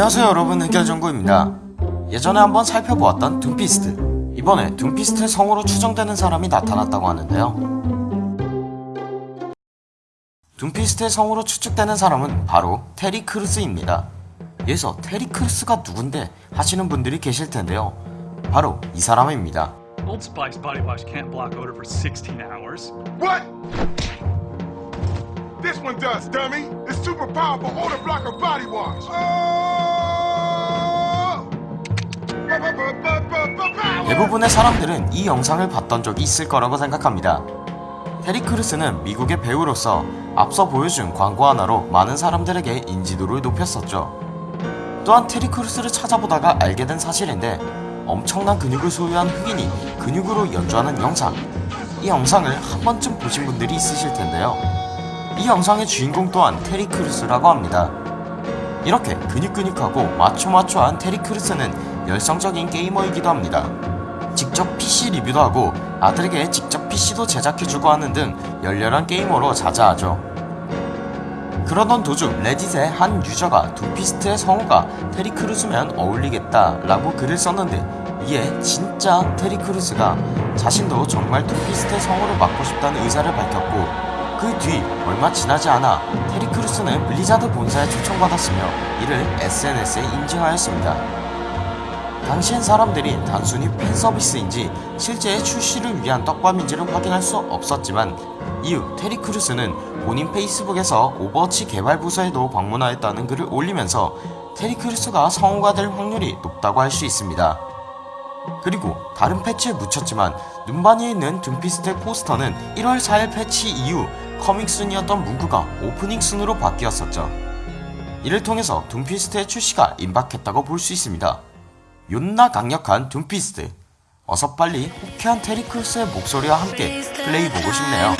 안녕하세요 여러분 흑열정구입니다 예전에 한번 살펴보았던 둠피스트 이번에 둠피스트의 성우로 추정되는 사람이 나타났다고 하는데요 둠피스트의 성우로 추측되는 사람은 바로 테리 크루스입니다 여기서 테리 크루스가 누군데 하시는 분들이 계실 텐데요 바로 이 사람입니다 Old Spice body wash can't block odor for 16 hours. What? This one does, dummy. It's super powerful odor blocker body wash. Oh! 대부분의 사람들은 이 영상을 봤던 적이 있을 거라고 생각합니다. 테리 크루스는 미국의 배우로서 앞서 보여준 광고 하나로 많은 사람들에게 인지도를 높였었죠. 또한 테리 크루스를 찾아보다가 알게 된 사실인데 엄청난 근육을 소유한 흑인이 근육으로 연주하는 영상. 이 영상을 한 번쯤 보신 분들이 있으실 텐데요. 이 영상의 주인공 또한 테리 크루스라고 합니다. 이렇게 근육근육하고 마초마초한 테리 크루스는 열성적인 게이머이기도 합니다. 직접 PC 리뷰도 하고 아들에게 직접 PC도 제작해주고 하는 등 열렬한 게이머로 자자하죠. 그러던 도중 레딧의 한 유저가 둠피스트의 성우가 테리 크루스면 어울리겠다 라고 글을 썼는데 이에 진짜 테리 크루스가 자신도 정말 둠피스트의 성우를 맡고 싶다는 의사를 밝혔고 그 뒤 얼마 지나지 않아 테리 크루스는 블리자드 본사에 초청받았으며 이를 SNS에 인증하였습니다. 당시엔 사람들이 단순히 팬 서비스인지 실제 출시를 위한 떡밥인지를 확인할 수 없었지만 이후 테리 크루스는 본인 페이스북에서 오버워치 개발 부서에도 방문하였다는 글을 올리면서 테리 크루스가 성우가 될 확률이 높다고 할 수 있습니다. 그리고 다른 패치에 묻혔지만 눔바니에 있는 둠피스트의 포스터는 1월 4일 패치 이후 coming soon이었던 문구가 opening soon으로 바뀌었었죠. 이를 통해서 둠피스트의 출시가 임박했다고 볼 수 있습니다. 존나 강력한 둠피스트 어서 빨리 호쾌한 테리 크루스의 목소리와 함께 플레이 보고 싶네요